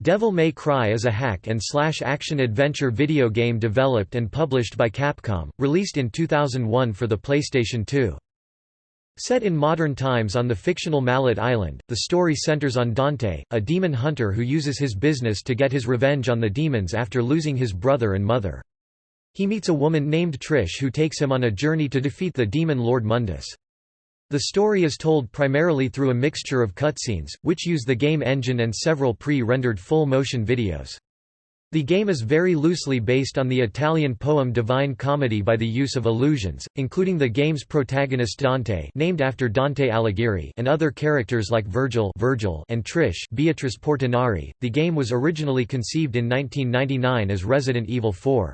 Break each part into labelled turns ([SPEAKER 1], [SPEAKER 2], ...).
[SPEAKER 1] Devil May Cry is a hack and slash action-adventure video game developed and published by Capcom, released in 2001 for the PlayStation 2. Set in modern times on the fictional Mallet Island, the story centers on Dante, a demon hunter who uses his business to get his revenge on the demons after losing his brother and mother. He meets a woman named Trish who takes him on a journey to defeat the demon Lord Mundus. The story is told primarily through a mixture of cutscenes, which use the game engine and several pre-rendered full-motion videos. The game is very loosely based on the Italian poem Divine Comedy by the use of illusions, including the game's protagonist Dante named after Dante Alighieri and other characters like Vergil, Virgil and Trish Beatrice Portinari. The game was originally conceived in 1999 as Resident Evil 4.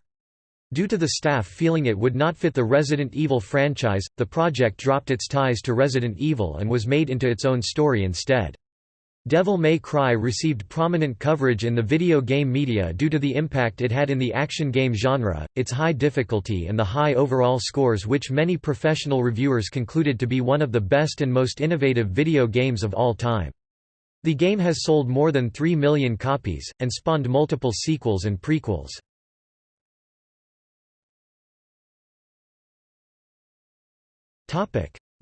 [SPEAKER 1] Due to the staff feeling it would not fit the Resident Evil franchise, the project dropped its ties to Resident Evil and was made into its own story instead. Devil May Cry received prominent coverage in the video game media due to the impact it had in the action game genre, its high difficulty and the high overall scores which many professional reviewers concluded to be one of the best and most innovative video games of all time. The game has sold more than 3 million copies, and spawned multiple sequels and prequels.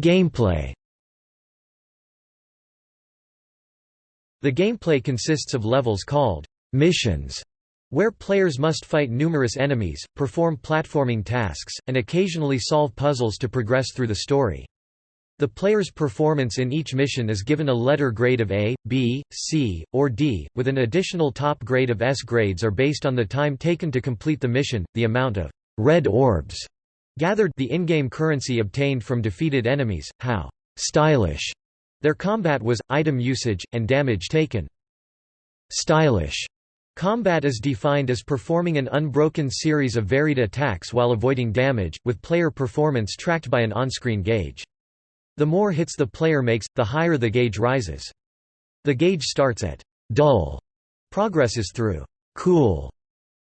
[SPEAKER 1] Gameplay The gameplay consists of levels called missions, where players must fight numerous enemies, perform platforming tasks, and occasionally solve puzzles to progress through the story. The player's performance in each mission is given a letter grade of A, B, C, or D, with an additional top grade of S. Grades are based on the time taken to complete the mission, the amount of red orbs gathered the in-game currency obtained from defeated enemies, how stylish their combat was, item usage, and damage taken. Stylish combat is defined as performing an unbroken series of varied attacks while avoiding damage, with player performance tracked by an on-screen gauge. The more hits the player makes, the higher the gauge rises. The gauge starts at dull, progresses through cool,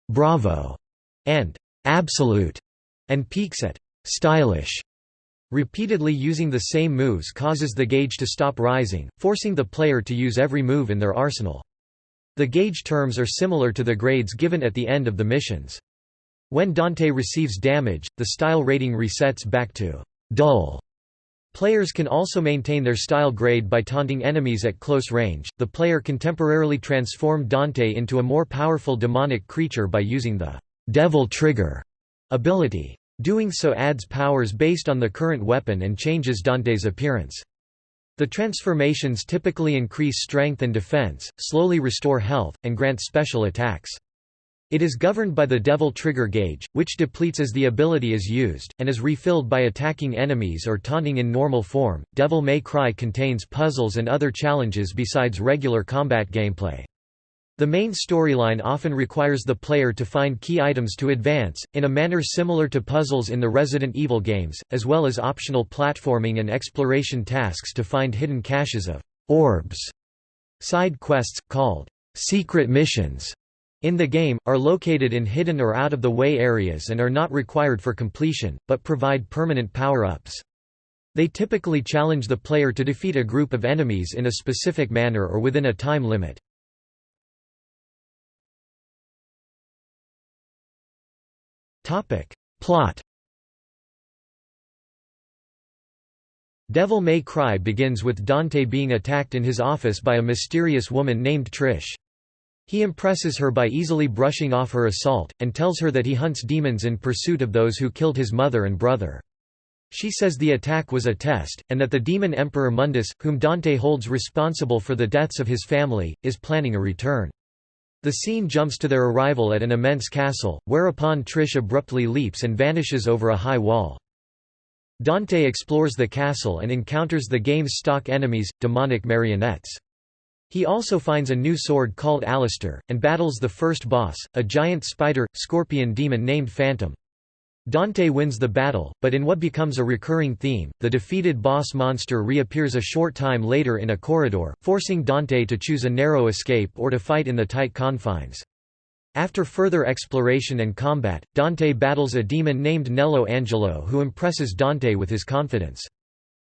[SPEAKER 1] bravo, and absolute and peaks at stylish. Repeatedly using the same moves causes the gauge to stop rising, forcing the player to use every move in their arsenal. The gauge terms are similar to the grades given at the end of the missions. When Dante receives damage, the style rating resets back to dull. Players can also maintain their style grade by taunting enemies at close range. The player can temporarily transform Dante into a more powerful demonic creature by using the devil trigger ability. Doing so adds powers based on the current weapon and changes Dante's appearance. The transformations typically increase strength and defense, slowly restore health, and grant special attacks. It is governed by the Devil Trigger gauge, which depletes as the ability is used, and is refilled by attacking enemies or taunting in normal form. Devil May Cry contains puzzles and other challenges besides regular combat gameplay. The main storyline often requires the player to find key items to advance, in a manner similar to puzzles in the Resident Evil games, as well as optional platforming and exploration tasks to find hidden caches of orbs. Side quests, called secret missions, in the game, are located in hidden or out-of-the-way areas and are not required for completion, but provide permanent power-ups. They typically challenge the player to defeat a group of enemies in a specific manner or within a time limit. Plot Devil May Cry begins with Dante being attacked in his office by a mysterious woman named Trish. He impresses her by easily brushing off her assault, and tells her that he hunts demons in pursuit of those who killed his mother and brother. She says the attack was a test, and that the demon Emperor Mundus, whom Dante holds responsible for the deaths of his family, is planning a return. The scene jumps to their arrival at an immense castle, whereupon Trish abruptly leaps and vanishes over a high wall. Dante explores the castle and encounters the game's stock enemies, demonic marionettes. He also finds a new sword called Alastor, and battles the first boss, a giant spider, scorpion demon named Phantom. Dante wins the battle, but in what becomes a recurring theme, the defeated boss monster reappears a short time later in a corridor, forcing Dante to choose a narrow escape or to fight in the tight confines. After further exploration and combat, Dante battles a demon named Nelo Angelo who impresses Dante with his confidence.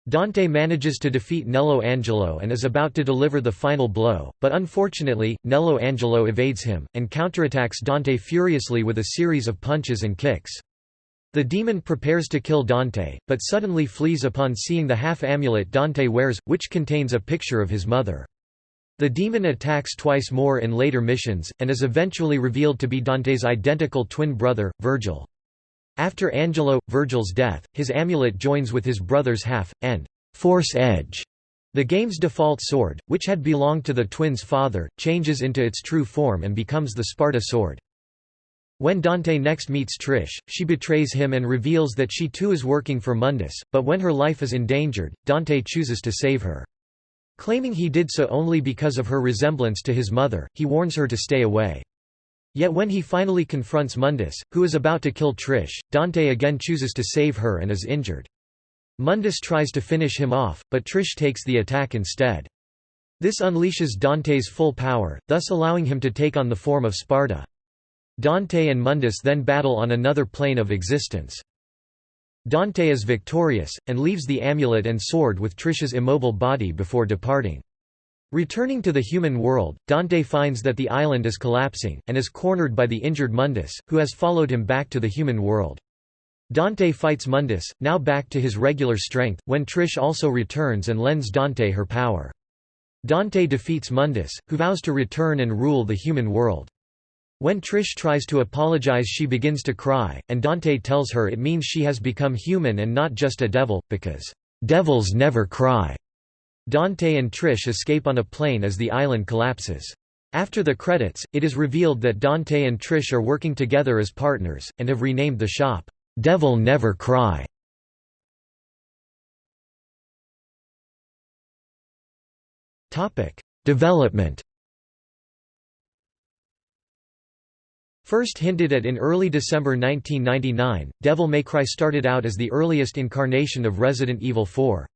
[SPEAKER 1] Dante manages to defeat Nelo Angelo and is about to deliver the final blow, but unfortunately, Nelo Angelo evades him, and counterattacks Dante furiously with a series of punches and kicks. The demon prepares to kill Dante, but suddenly flees upon seeing the half-amulet Dante wears, which contains a picture of his mother. The demon attacks twice more in later missions, and is eventually revealed to be Dante's identical twin brother, Vergil. After Angelo, Vergil's death, his amulet joins with his brother's half, and Force Edge, the game's default sword, which had belonged to the twins' father, changes into its true form and becomes the Sparta sword. When Dante next meets Trish, she betrays him and reveals that she too is working for Mundus, but when her life is endangered, Dante chooses to save her. Claiming he did so only because of her resemblance to his mother, he warns her to stay away. Yet when he finally confronts Mundus, who is about to kill Trish, Dante again chooses to save her and is injured. Mundus tries to finish him off, but Trish takes the attack instead. This unleashes Dante's full power, thus allowing him to take on the form of Sparta. Dante and Mundus then battle on another plane of existence. Dante is victorious, and leaves the amulet and sword with Trish's immobile body before departing. Returning to the human world, Dante finds that the island is collapsing, and is cornered by the injured Mundus, who has followed him back to the human world. Dante fights Mundus, now back to his regular strength, when Trish also returns and lends Dante her power. Dante defeats Mundus, who vows to return and rule the human world. When Trish tries to apologize she begins to cry, and Dante tells her it means she has become human and not just a devil, because, "...devils never cry." Dante and Trish escape on a plane as the island collapses. After the credits, it is revealed that Dante and Trish are working together as partners, and have renamed the shop, "'Devil Never Cry". Development First hinted at in early December 1999, Devil May Cry started out as the earliest incarnation of Resident Evil 4.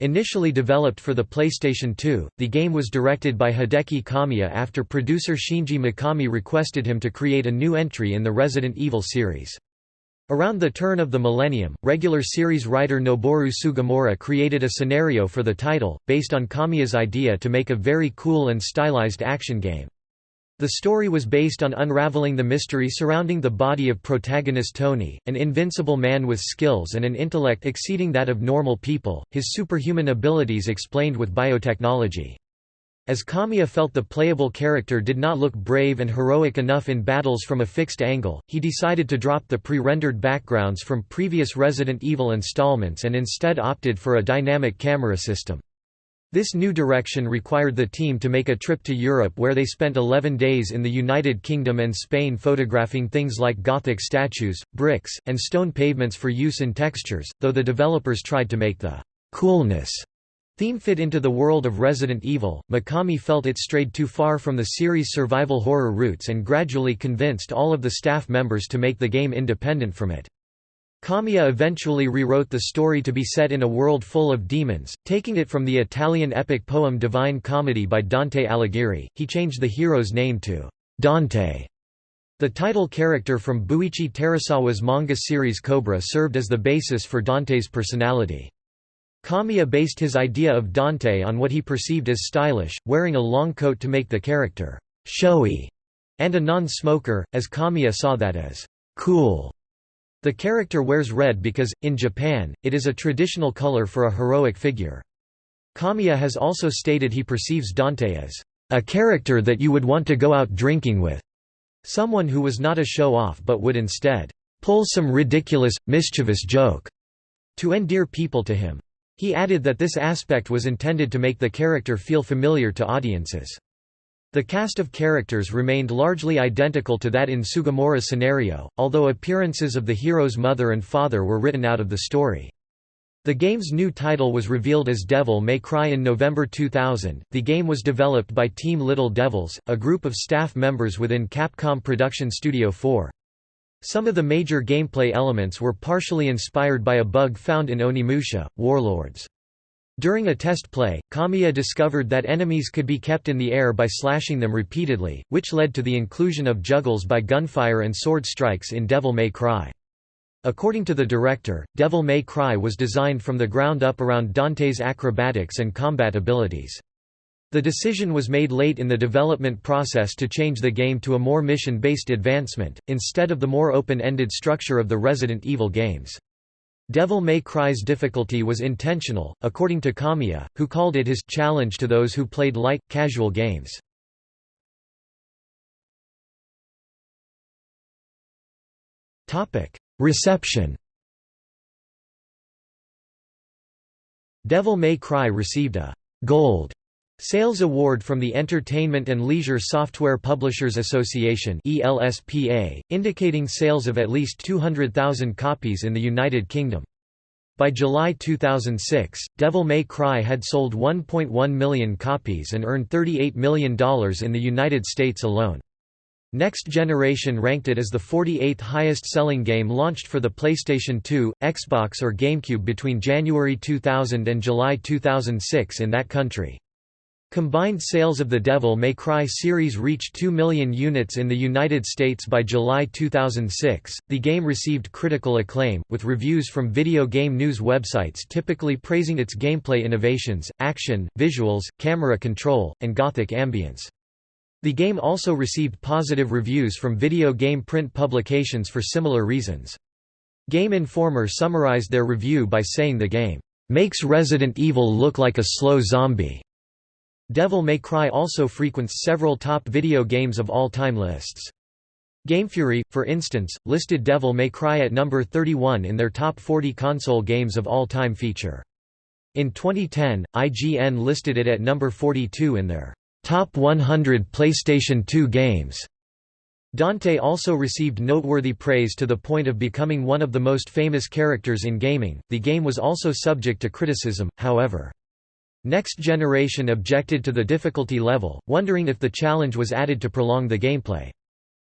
[SPEAKER 1] Initially developed for the PlayStation 2, the game was directed by Hideki Kamiya after producer Shinji Mikami requested him to create a new entry in the Resident Evil series. Around the turn of the millennium, regular series writer Noboru Sugimura created a scenario for the title, based on Kamiya's idea to make a very cool and stylized action game. The story was based on unraveling the mystery surrounding the body of protagonist Tony, an invincible man with skills and an intellect exceeding that of normal people, his superhuman abilities explained with biotechnology. As Kamiya felt the playable character did not look brave and heroic enough in battles from a fixed angle, he decided to drop the pre-rendered backgrounds from previous Resident Evil installments and instead opted for a dynamic camera system. This new direction required the team to make a trip to Europe where they spent 11 days in the United Kingdom and Spain photographing things like Gothic statues, bricks, and stone pavements for use in textures, though the developers tried to make the «coolness» theme fit into the world of Resident Evil, Mikami felt it strayed too far from the series' survival horror roots and gradually convinced all of the staff members to make the game independent from it. Kamiya eventually rewrote the story to be set in a world full of demons, taking it from the Italian epic poem Divine Comedy by Dante Alighieri. He changed the hero's name to Dante. The title character from Buichi Terasawa's manga series Cobra served as the basis for Dante's personality. Kamiya based his idea of Dante on what he perceived as stylish, wearing a long coat to make the character showy, and a non-smoker, as Kamiya saw that as cool. The character wears red because, in Japan, it is a traditional color for a heroic figure. Kamiya has also stated he perceives Dante as a character that you would want to go out drinking with, someone who was not a show-off but would instead pull some ridiculous, mischievous joke to endear people to him. He added that this aspect was intended to make the character feel familiar to audiences. The cast of characters remained largely identical to that in Sugimura's scenario, although appearances of the hero's mother and father were written out of the story. The game's new title was revealed as Devil May Cry in November 2000. The game was developed by Team Little Devils, a group of staff members within Capcom Production Studio 4. Some of the major gameplay elements were partially inspired by a bug found in Onimusha, Warlords. During a test play, Kamiya discovered that enemies could be kept in the air by slashing them repeatedly, which led to the inclusion of juggles by gunfire and sword strikes in Devil May Cry. According to the director, Devil May Cry was designed from the ground up around Dante's acrobatics and combat abilities. The decision was made late in the development process to change the game to a more mission-based advancement, instead of the more open-ended structure of the Resident Evil games. Devil May Cry's difficulty was intentional, according to Kamiya, who called it his challenge to those who played light, casual games. Reception Devil May Cry received a «Gold» Sales Award from the Entertainment and Leisure Software Publishers Association indicating sales of at least 200,000 copies in the United Kingdom. By July 2006, Devil May Cry had sold 1.1 million copies and earned $38 million in the United States alone. Next Generation ranked it as the 48th highest-selling game launched for the PlayStation 2, Xbox or GameCube between January 2000 and July 2006 in that country. Combined sales of the Devil May Cry series reached 2 million units in the United States by July 2006. The game received critical acclaim, with reviews from video game news websites typically praising its gameplay innovations, action, visuals, camera control, and gothic ambience. The game also received positive reviews from video game print publications for similar reasons. Game Informer summarized their review by saying the game, "...makes Resident Evil look like a slow zombie." Devil May Cry also frequents several top video games of all time lists. GameFury, for instance, listed Devil May Cry at number 31 in their top 40 console games of all time feature. In 2010, IGN listed it at number 42 in their Top 100 PlayStation 2 games. Dante also received noteworthy praise to the point of becoming one of the most famous characters in gaming. The game was also subject to criticism, however. Next Generation objected to the difficulty level, wondering if the challenge was added to prolong the gameplay.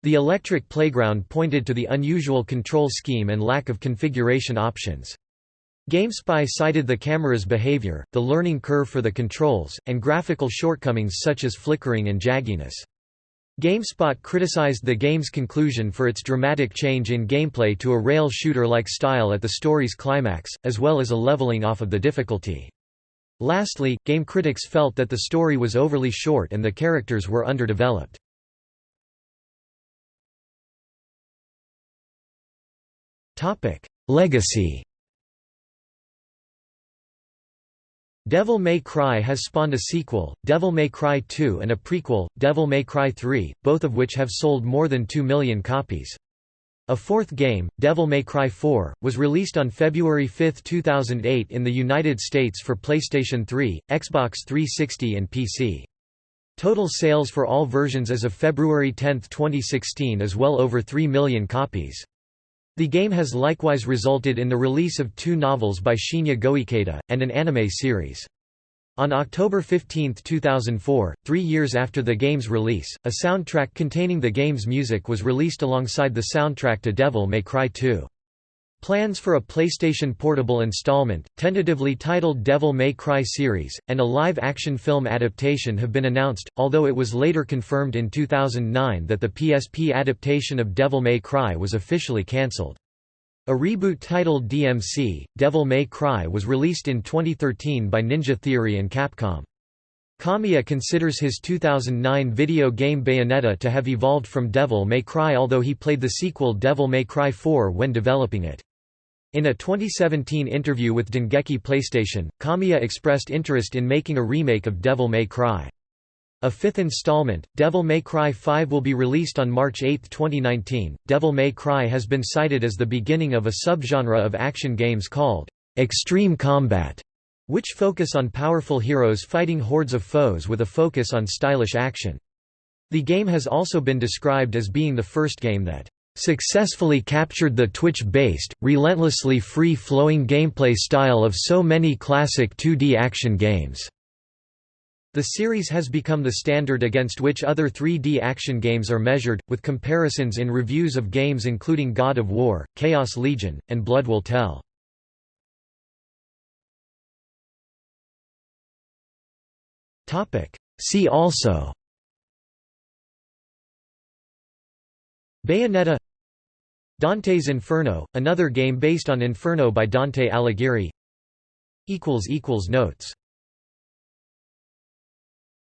[SPEAKER 1] The Electric Playground pointed to the unusual control scheme and lack of configuration options. GameSpy cited the camera's behavior, the learning curve for the controls, and graphical shortcomings such as flickering and jagginess. GameSpot criticized the game's conclusion for its dramatic change in gameplay to a rail shooter-like style at the story's climax, as well as a leveling off of the difficulty. Lastly, game critics felt that the story was overly short and the characters were underdeveloped. Legacy Devil May Cry has spawned a sequel, Devil May Cry 2 and a prequel, Devil May Cry 3, both of which have sold more than 2 million copies. A fourth game, Devil May Cry 4, was released on February 5, 2008 in the United States for PlayStation 3, Xbox 360 and PC. Total sales for all versions as of February 10, 2016 is well over 3 million copies. The game has likewise resulted in the release of two novels by Shinya Goikeda, and an anime series. On October 15, 2004, three years after the game's release, a soundtrack containing the game's music was released alongside the soundtrack to Devil May Cry 2. Plans for a PlayStation Portable installment, tentatively titled Devil May Cry series, and a live-action film adaptation have been announced, although it was later confirmed in 2009 that the PSP adaptation of Devil May Cry was officially cancelled. A reboot titled DMC, Devil May Cry was released in 2013 by Ninja Theory and Capcom. Kamiya considers his 2009 video game Bayonetta to have evolved from Devil May Cry although he played the sequel Devil May Cry 4 when developing it. In a 2017 interview with Dengeki PlayStation, Kamiya expressed interest in making a remake of Devil May Cry. A fifth installment, Devil May Cry 5 will be released on March 8, 2019. Devil May Cry has been cited as the beginning of a subgenre of action games called extreme combat, which focus on powerful heroes fighting hordes of foes with a focus on stylish action. The game has also been described as being the first game that successfully captured the twitch-based, relentlessly free-flowing gameplay style of so many classic 2D action games. The series has become the standard against which other 3D action games are measured, with comparisons in reviews of games including God of War, Chaos Legion, and Blood Will Tell. See also Bayonetta Dante's Inferno, another game based on Inferno by Dante Alighieri. Notes